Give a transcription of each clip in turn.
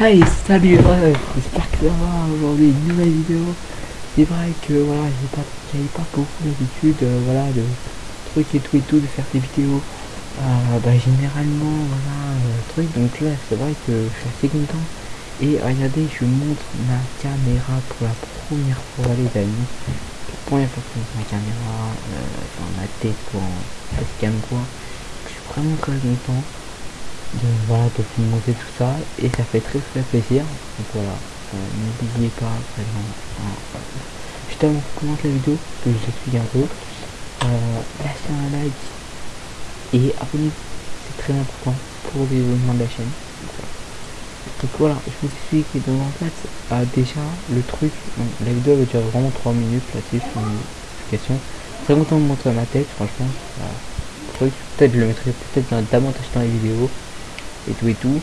Hey salut. J'espère que ça va aujourd'hui. Une nouvelle vidéo. C'est vrai que voilà j'ai pas pas beaucoup l'habitude euh, voilà de trucs et tout et tout de faire des vidéos euh, bah généralement voilà euh, truc donc là c'est vrai que je suis assez content. Et regardez je montre ma caméra pour la première fois les amis. Première fois que je montre ma caméra dans ma tête pour en quoi. Je suis vraiment très content de voilà de vous montrer tout ça et ça fait très très plaisir. Donc voilà euh, n'oubliez pas vraiment hein, juste avant qu'on la vidéo que je vous explique un peu euh, un like et abonnez-vous. C'est très important pour les événements de la chaîne. Donc voilà je vous explique donc en fait euh, déjà le truc la vidéo va durer vraiment 3 minutes là-dessus sur une explication. Très content de montrer ma tête franchement truc peut-être je le mettrai peut-être davantage dans les vidéos et tout et tout.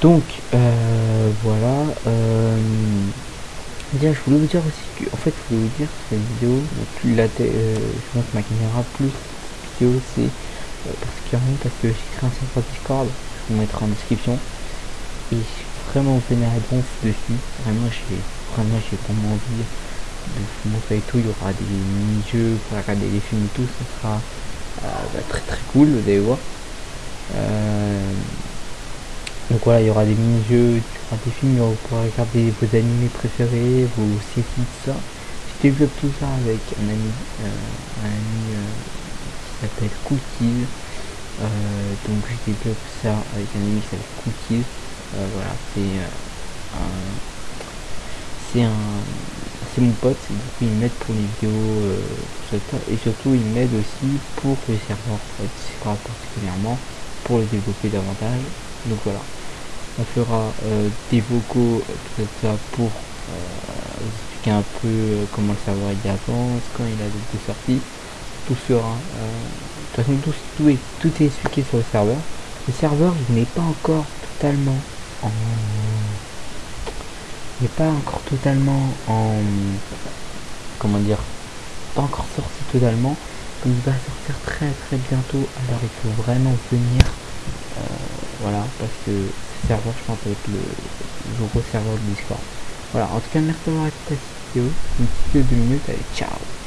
Donc euh, voilà. Euh, déjà je voulais vous dire aussi que en fait je voulais vous dire que cette vidéo, plus la euh, je montre ma caméra, plus vidéo c'est euh, particulièrement parce que j'ai créé un serveur Discord, je vous mettrai en description. Et vraiment venez à donf dessus. Vraiment j'ai vraiment j'ai vraiment envie de vous montrer tout. Il y aura des mini-jeux pour regarder des films et tout, ça sera euh, très très cool, vous allez voir. Euh, donc voilà, il y aura des mini-jeux, il y aura des films, vous pourrez regarder vos animés préférés, vos séries, tout ça. Je développe tout ça avec un ami, euh, un ami euh, qui s'appelle Cookies. Donc je développe ça avec un ami qui s'appelle Cookies. Voilà, c'est un c'est mon pote du coup il m'aide pour les vidéos et surtout il m'aide aussi pour les serveurs Discord particulièrement pour le développer davantage. Donc voilà. On fera euh, des vocaux ça pour euh, vous expliquer un peu euh, comment le serveur il avance quand il a des sorties. Tout sera de toute façon tout, tout, est, tout est expliqué sur le serveur. Le serveur n'est pas encore totalement en n'est pas encore totalement en comment dire pas encore sorti totalement il va sortir très très bientôt. Alors il faut vraiment venir. Euh, voilà parce que ce serveur je pense avec le, le gros serveur de discord voilà en tout cas merci d'avoir écouté cette vidéo une petite vidéo de 2 minutes allez ciao